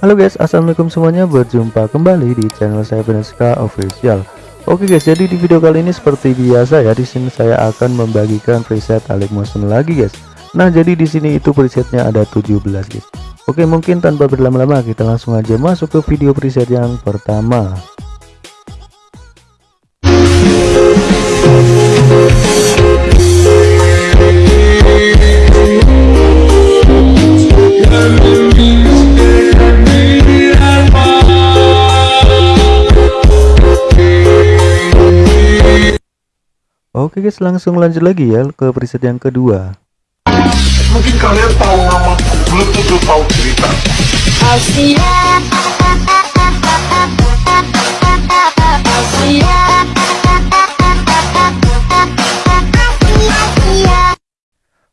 Halo guys, assalamualaikum semuanya. Berjumpa kembali di channel saya Beneska Official. Oke guys, jadi di video kali ini seperti biasa ya, di sini saya akan membagikan preset Alik Motion lagi guys. Nah, jadi di sini itu presetnya ada 17 guys. Oke, mungkin tanpa berlama-lama kita langsung aja masuk ke video preset yang pertama. Oke guys, langsung lanjut lagi ya ke preset yang kedua. Mungkin kalian tahu namaku, belum tentu tahu cerita. Asia Asia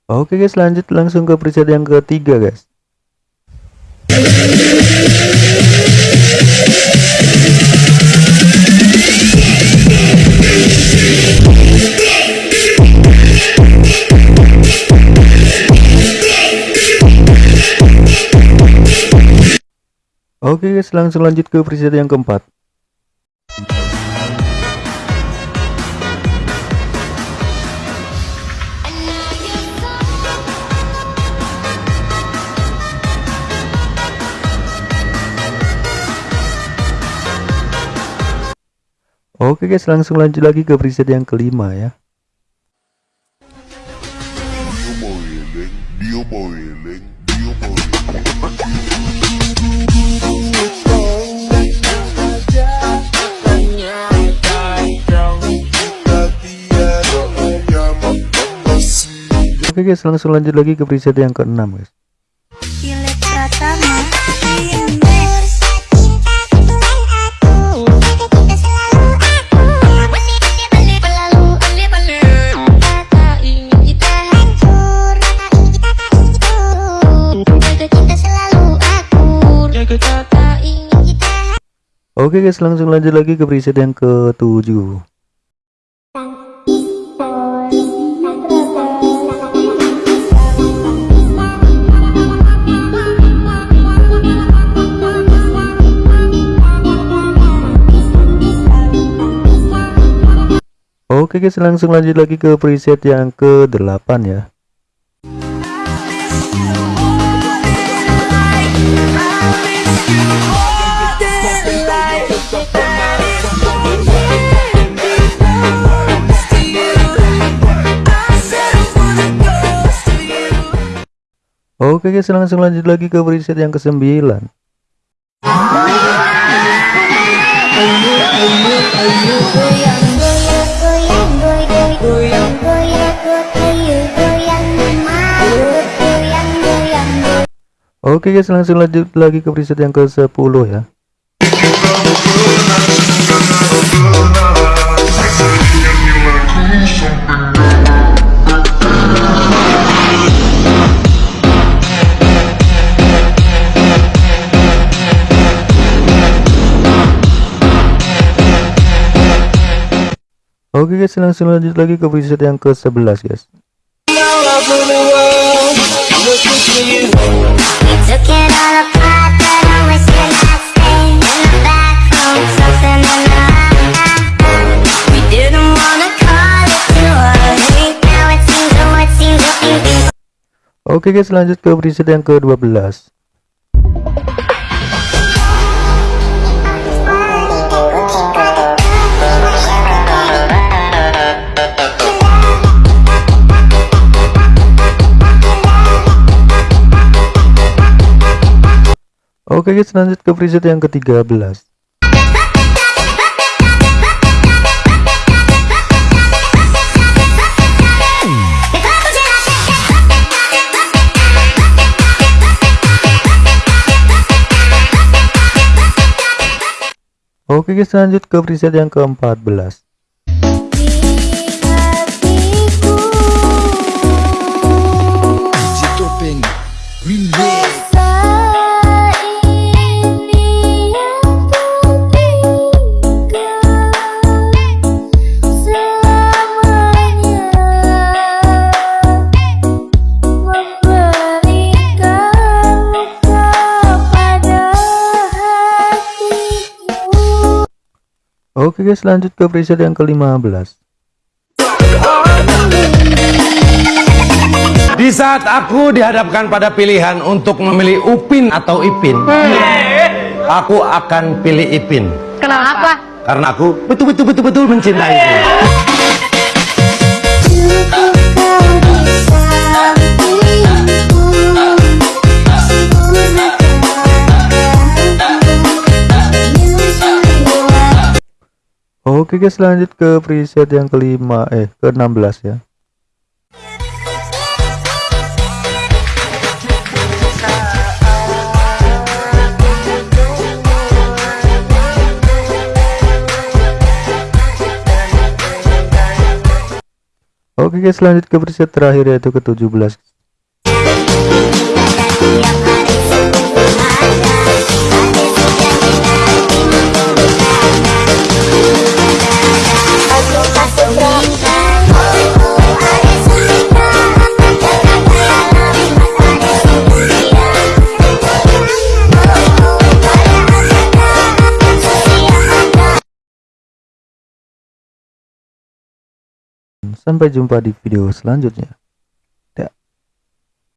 Oke guys, lanjut langsung ke preset yang ketiga guys. Oke guys, langsung lanjut ke preset yang keempat. Oke guys, langsung lanjut lagi ke preset yang kelima ya. Oke guys, langsung lanjut lagi ke preset yang keenam guys. Oke guys, langsung lanjut lagi ke preset yang ketujuh. Oke guys, langsung lanjut lagi ke preset yang ke-8 ya. Oke guys, langsung lanjut lagi ke preset yang ke-9. Goyang goyang goyang goyang goyang goyang goyang goyang mama goyang goyang Oke guys, langsung lanjut lagi ke preset yang ke-10 ya. A hate, now it seems, oh it seems, oh it seems Oke guys, lanjut ke preset yang ke-12. Oke guys, lanjut ke preset yang ke-13. Oke guys, lanjut ke preset yang ke-14. Oke guys lanjut ke preset yang ke-15 Di saat aku dihadapkan pada pilihan untuk memilih Upin atau Ipin, aku akan pilih Ipin. Kenapa? karena aku betul-betul betul-betul mencintai Oke guys lanjut ke preset yang kelima. Eh ke-16 ya. Oke guys lanjut ke preset terakhir yaitu ke-17 Sampai jumpa di video selanjutnya